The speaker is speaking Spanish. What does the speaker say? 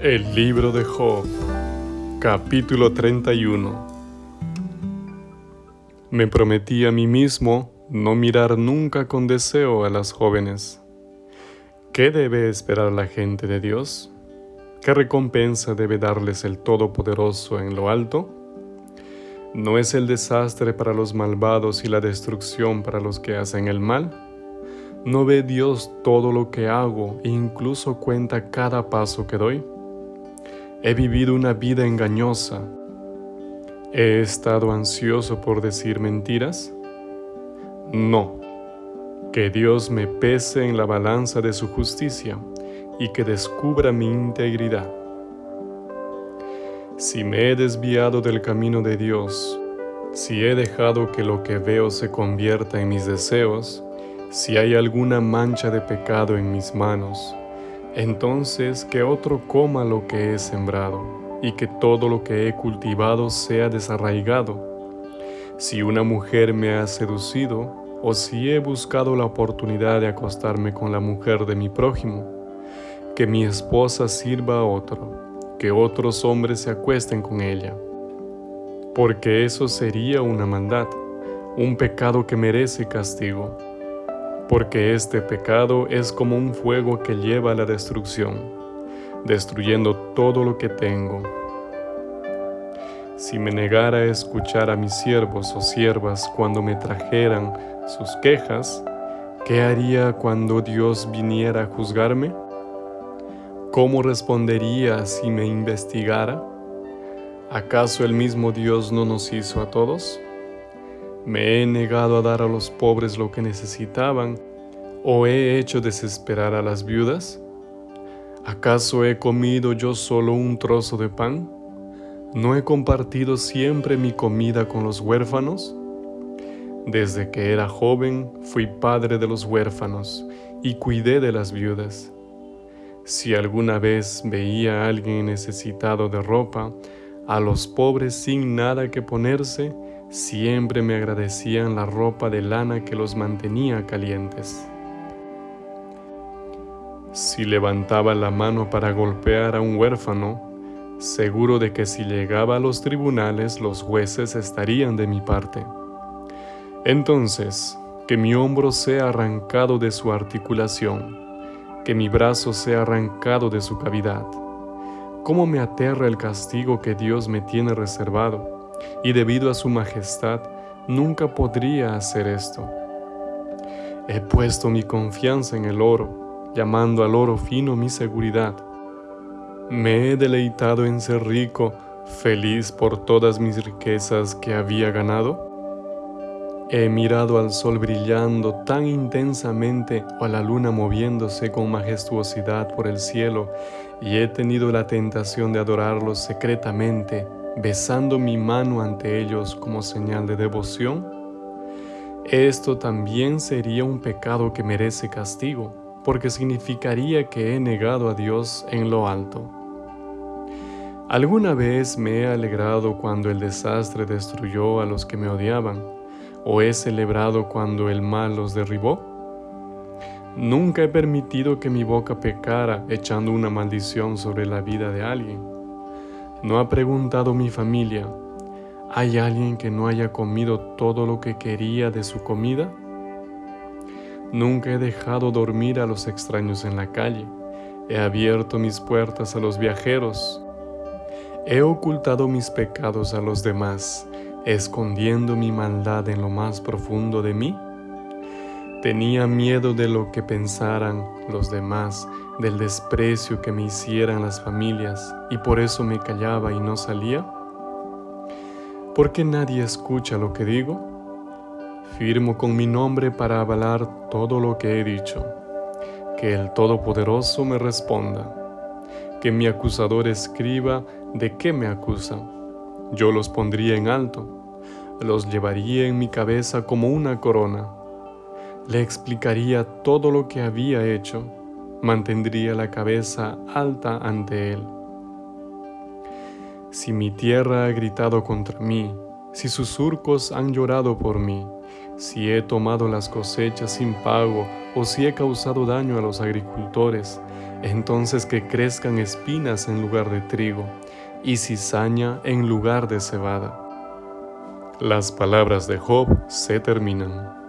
El libro de Job, capítulo 31. Me prometí a mí mismo no mirar nunca con deseo a las jóvenes. ¿Qué debe esperar la gente de Dios? ¿Qué recompensa debe darles el Todopoderoso en lo alto? ¿No es el desastre para los malvados y la destrucción para los que hacen el mal? ¿No ve Dios todo lo que hago e incluso cuenta cada paso que doy? He vivido una vida engañosa. ¿He estado ansioso por decir mentiras? No. Que Dios me pese en la balanza de su justicia y que descubra mi integridad. Si me he desviado del camino de Dios, si he dejado que lo que veo se convierta en mis deseos, si hay alguna mancha de pecado en mis manos, entonces que otro coma lo que he sembrado, y que todo lo que he cultivado sea desarraigado. Si una mujer me ha seducido, o si he buscado la oportunidad de acostarme con la mujer de mi prójimo, que mi esposa sirva a otro, que otros hombres se acuesten con ella, porque eso sería una maldad, un pecado que merece castigo porque este pecado es como un fuego que lleva a la destrucción, destruyendo todo lo que tengo. Si me negara a escuchar a mis siervos o siervas cuando me trajeran sus quejas, ¿qué haría cuando Dios viniera a juzgarme? ¿Cómo respondería si me investigara? ¿Acaso el mismo Dios no nos hizo a todos? ¿Me he negado a dar a los pobres lo que necesitaban o he hecho desesperar a las viudas? ¿Acaso he comido yo solo un trozo de pan? ¿No he compartido siempre mi comida con los huérfanos? Desde que era joven fui padre de los huérfanos y cuidé de las viudas. Si alguna vez veía a alguien necesitado de ropa, a los pobres sin nada que ponerse, Siempre me agradecían la ropa de lana que los mantenía calientes. Si levantaba la mano para golpear a un huérfano, seguro de que si llegaba a los tribunales los jueces estarían de mi parte. Entonces, que mi hombro sea arrancado de su articulación, que mi brazo sea arrancado de su cavidad. ¿Cómo me aterra el castigo que Dios me tiene reservado? Y debido a su majestad nunca podría hacer esto. He puesto mi confianza en el oro, llamando al oro fino mi seguridad. Me he deleitado en ser rico, feliz por todas mis riquezas que había ganado. He mirado al sol brillando tan intensamente o a la luna moviéndose con majestuosidad por el cielo y he tenido la tentación de adorarlos secretamente besando mi mano ante ellos como señal de devoción? Esto también sería un pecado que merece castigo, porque significaría que he negado a Dios en lo alto. ¿Alguna vez me he alegrado cuando el desastre destruyó a los que me odiaban? ¿O he celebrado cuando el mal los derribó? Nunca he permitido que mi boca pecara echando una maldición sobre la vida de alguien. ¿No ha preguntado mi familia, ¿hay alguien que no haya comido todo lo que quería de su comida? Nunca he dejado dormir a los extraños en la calle. He abierto mis puertas a los viajeros. He ocultado mis pecados a los demás, escondiendo mi maldad en lo más profundo de mí. Tenía miedo de lo que pensaran los demás, del desprecio que me hicieran las familias, y por eso me callaba y no salía. ¿Por qué nadie escucha lo que digo? Firmo con mi nombre para avalar todo lo que he dicho. Que el Todopoderoso me responda. Que mi acusador escriba de qué me acusan. Yo los pondría en alto. Los llevaría en mi cabeza como una corona le explicaría todo lo que había hecho, mantendría la cabeza alta ante él. Si mi tierra ha gritado contra mí, si sus surcos han llorado por mí, si he tomado las cosechas sin pago o si he causado daño a los agricultores, entonces que crezcan espinas en lugar de trigo y cizaña en lugar de cebada. Las palabras de Job se terminan.